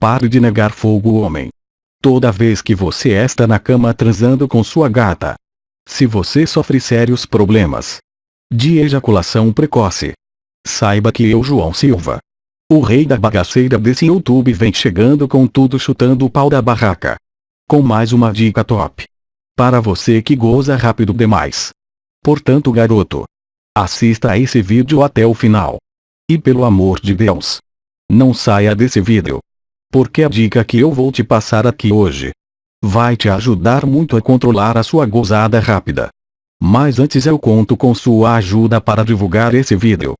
Pare de negar fogo homem. Toda vez que você está na cama transando com sua gata. Se você sofre sérios problemas de ejaculação precoce. Saiba que eu João Silva. O rei da bagaceira desse YouTube vem chegando com tudo chutando o pau da barraca. Com mais uma dica top. Para você que goza rápido demais. Portanto garoto. Assista a esse vídeo até o final. E pelo amor de Deus. Não saia desse vídeo. Porque a dica que eu vou te passar aqui hoje. Vai te ajudar muito a controlar a sua gozada rápida. Mas antes eu conto com sua ajuda para divulgar esse vídeo.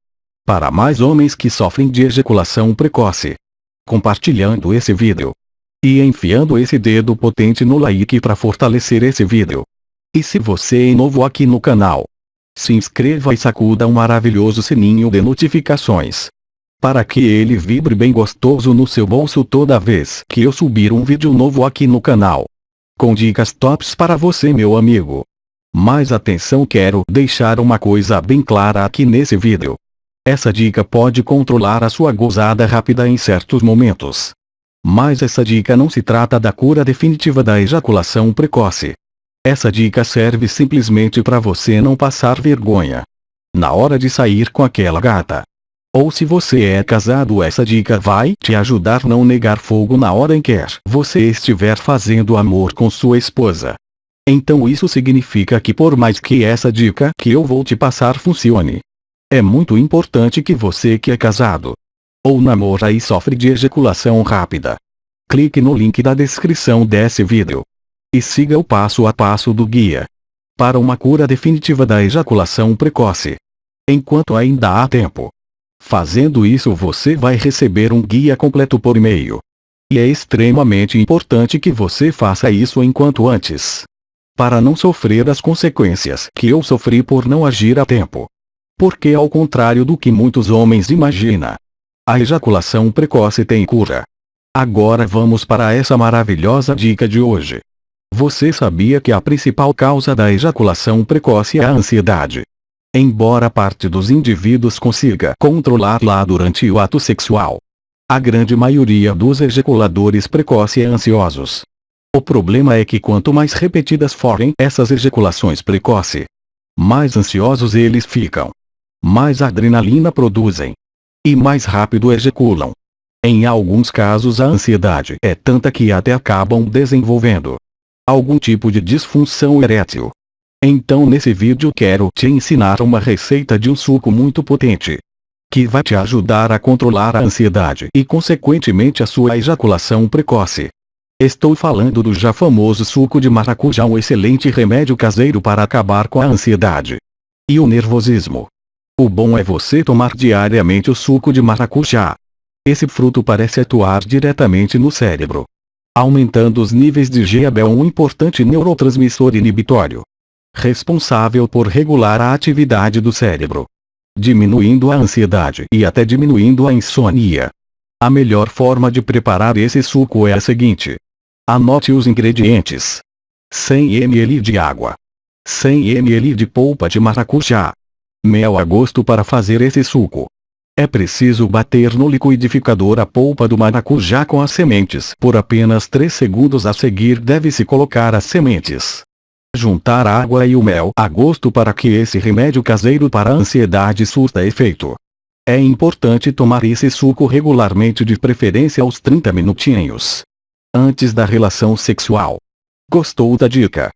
Para mais homens que sofrem de ejaculação precoce. Compartilhando esse vídeo. E enfiando esse dedo potente no like para fortalecer esse vídeo. E se você é novo aqui no canal, se inscreva e sacuda um maravilhoso sininho de notificações. Para que ele vibre bem gostoso no seu bolso toda vez que eu subir um vídeo novo aqui no canal. Com dicas tops para você meu amigo. Mais atenção quero deixar uma coisa bem clara aqui nesse vídeo. Essa dica pode controlar a sua gozada rápida em certos momentos. Mas essa dica não se trata da cura definitiva da ejaculação precoce. Essa dica serve simplesmente para você não passar vergonha. Na hora de sair com aquela gata. Ou se você é casado essa dica vai te ajudar não negar fogo na hora em que você estiver fazendo amor com sua esposa. Então isso significa que por mais que essa dica que eu vou te passar funcione. É muito importante que você que é casado. Ou namora e sofre de ejaculação rápida. Clique no link da descrição desse vídeo e siga o passo a passo do guia. Para uma cura definitiva da ejaculação precoce. Enquanto ainda há tempo. Fazendo isso você vai receber um guia completo por e-mail. E é extremamente importante que você faça isso enquanto antes. Para não sofrer as consequências que eu sofri por não agir a tempo. Porque ao contrário do que muitos homens imaginam, a ejaculação precoce tem cura. Agora vamos para essa maravilhosa dica de hoje. Você sabia que a principal causa da ejaculação precoce é a ansiedade? Embora parte dos indivíduos consiga controlar-la durante o ato sexual, a grande maioria dos ejaculadores precoces é ansiosos. O problema é que quanto mais repetidas forem essas ejaculações precoces, mais ansiosos eles ficam. Mais adrenalina produzem. E mais rápido ejaculam. Em alguns casos a ansiedade é tanta que até acabam desenvolvendo algum tipo de disfunção erétil. Então nesse vídeo quero te ensinar uma receita de um suco muito potente. Que vai te ajudar a controlar a ansiedade e consequentemente a sua ejaculação precoce. Estou falando do já famoso suco de maracujá um excelente remédio caseiro para acabar com a ansiedade. E o nervosismo. O bom é você tomar diariamente o suco de maracujá. Esse fruto parece atuar diretamente no cérebro aumentando os níveis de GABA um importante neurotransmissor inibitório. Responsável por regular a atividade do cérebro. Diminuindo a ansiedade e até diminuindo a insônia. A melhor forma de preparar esse suco é a seguinte. Anote os ingredientes. 100 ml de água. 100 ml de polpa de maracujá. Mel a gosto para fazer esse suco. É preciso bater no liquidificador a polpa do maracujá com as sementes. Por apenas 3 segundos a seguir deve-se colocar as sementes. Juntar água e o mel a gosto para que esse remédio caseiro para a ansiedade surta efeito. É importante tomar esse suco regularmente de preferência aos 30 minutinhos. Antes da relação sexual. Gostou da dica?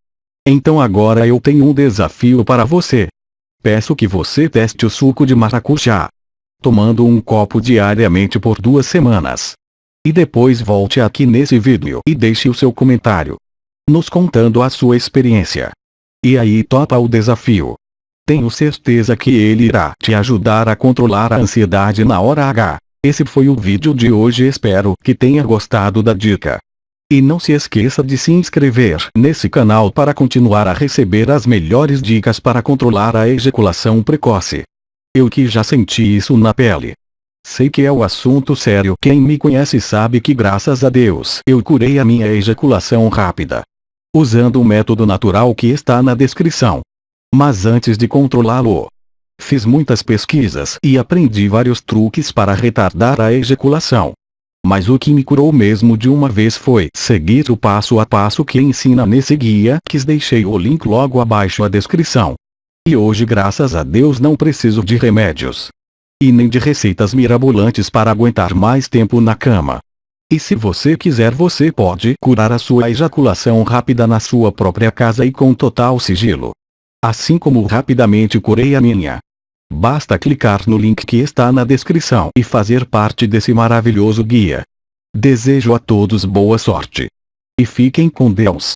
Então agora eu tenho um desafio para você. Peço que você teste o suco de maracujá tomando um copo diariamente por duas semanas. E depois volte aqui nesse vídeo e deixe o seu comentário. Nos contando a sua experiência. E aí topa o desafio. Tenho certeza que ele irá te ajudar a controlar a ansiedade na hora H. Esse foi o vídeo de hoje espero que tenha gostado da dica. E não se esqueça de se inscrever nesse canal para continuar a receber as melhores dicas para controlar a ejaculação precoce. Eu que já senti isso na pele. Sei que é o assunto sério. Quem me conhece sabe que graças a Deus eu curei a minha ejaculação rápida. Usando o método natural que está na descrição. Mas antes de controlá-lo, fiz muitas pesquisas e aprendi vários truques para retardar a ejaculação. Mas o que me curou mesmo de uma vez foi seguir o passo a passo que ensina nesse guia que deixei o link logo abaixo a descrição. E hoje graças a Deus não preciso de remédios. E nem de receitas mirabolantes para aguentar mais tempo na cama. E se você quiser você pode curar a sua ejaculação rápida na sua própria casa e com total sigilo. Assim como rapidamente curei a minha. Basta clicar no link que está na descrição e fazer parte desse maravilhoso guia. Desejo a todos boa sorte. E fiquem com Deus.